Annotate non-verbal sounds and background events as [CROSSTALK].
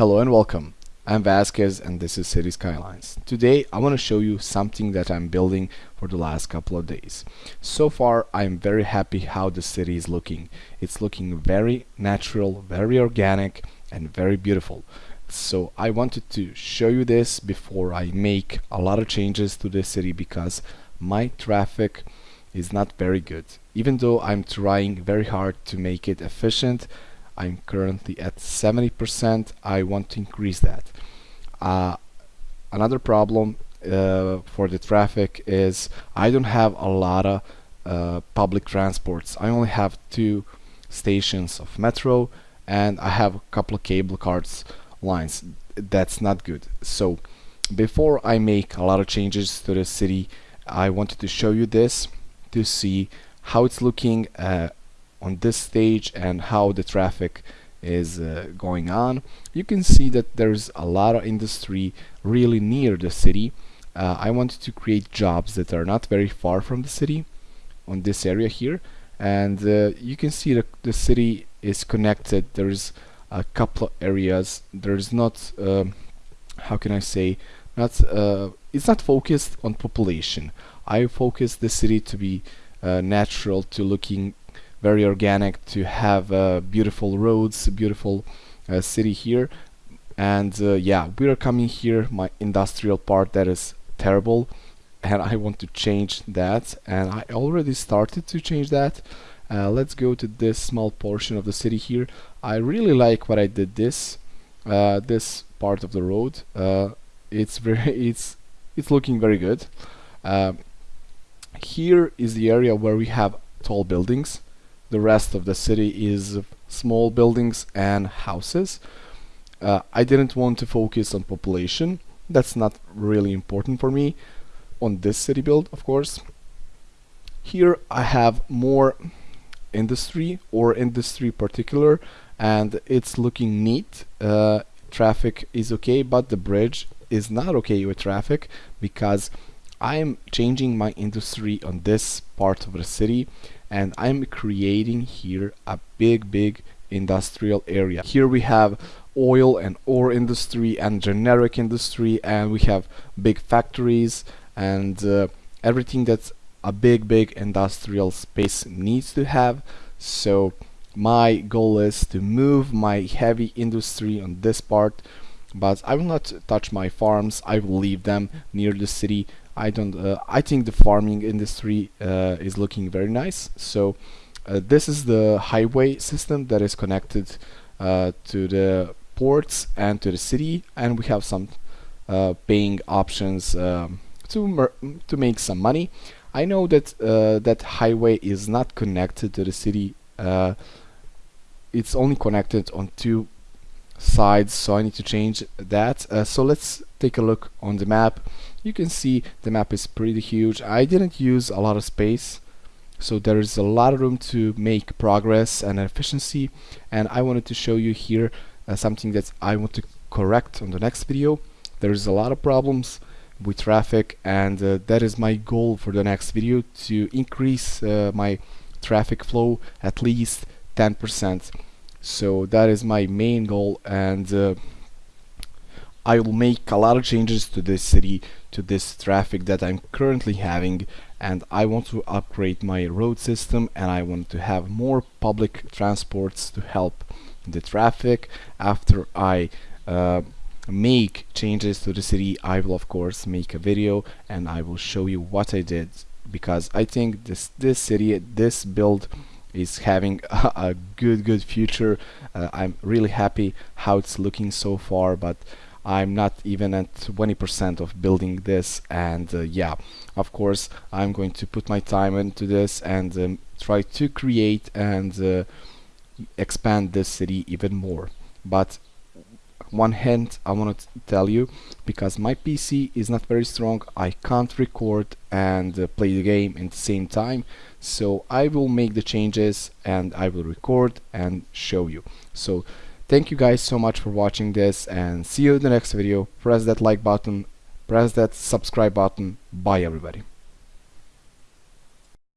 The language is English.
Hello and welcome. I'm Vasquez and this is City Skylines. Today I want to show you something that I'm building for the last couple of days. So far I'm very happy how the city is looking. It's looking very natural, very organic and very beautiful. So I wanted to show you this before I make a lot of changes to the city because my traffic is not very good. Even though I'm trying very hard to make it efficient I'm currently at 70% I want to increase that. Uh, another problem uh, for the traffic is I don't have a lot of uh, public transports. I only have two stations of metro and I have a couple of cable cars lines. That's not good. So before I make a lot of changes to the city I wanted to show you this to see how it's looking uh, on this stage and how the traffic is uh, going on. You can see that there's a lot of industry really near the city. Uh, I wanted to create jobs that are not very far from the city on this area here. And uh, you can see that the city is connected. There's a couple of areas. There's not um, how can I say not uh, it's not focused on population. I focus the city to be uh, natural to looking very organic to have uh, beautiful roads beautiful uh, city here. And uh, yeah we are coming here my industrial part that is terrible and I want to change that. And I already started to change that. Uh, let's go to this small portion of the city here. I really like what I did this uh, this part of the road. Uh, it's [LAUGHS] very it's it's looking very good. Um, here is the area where we have tall buildings the rest of the city is small buildings and houses. Uh, I didn't want to focus on population. That's not really important for me on this city build of course. Here I have more industry or industry particular and it's looking neat. Uh, traffic is okay but the bridge is not okay with traffic because I'm changing my industry on this part of the city and I'm creating here a big big industrial area. Here we have oil and ore industry and generic industry and we have big factories and uh, everything that's a big big industrial space needs to have. So my goal is to move my heavy industry on this part but I will not touch my farms. I will leave them near the city I don't. Uh, I think the farming industry uh, is looking very nice. So uh, this is the highway system that is connected to the ports and to the city, and we have some paying options um, to to make some money. I know that that highway is not connected to the city. it's only connected on two sides, so I need to change that. so let's take a look on the map. You can see the map is pretty huge. I didn't use a lot of space so there is a lot of room to make progress and efficiency and I wanted to show you here uh, something that I want to correct on the next video. There's a lot of problems with traffic and uh, that is my goal for the next video to increase uh, my traffic flow at least 10% so that is my main goal and uh, I will make a lot of changes to this city, to this traffic that I'm currently having and I want to upgrade my road system and I want to have more public transports to help the traffic. After I uh, make changes to the city I will of course make a video and I will show you what I did because I think this this city this build is having [LAUGHS] a, a good good future. Uh, I'm really happy how it's looking so far but I'm not even at 20% of building this. And uh, yeah of course I'm going to put my time into this and um, try to create and uh, expand this city even more. But one hint I want to tell you because my PC is not very strong I can't record and uh, play the game at the same time so I will make the changes and I will record and show you so Thank you guys so much for watching this and see you in the next video. Press that like button, press that subscribe button. Bye everybody.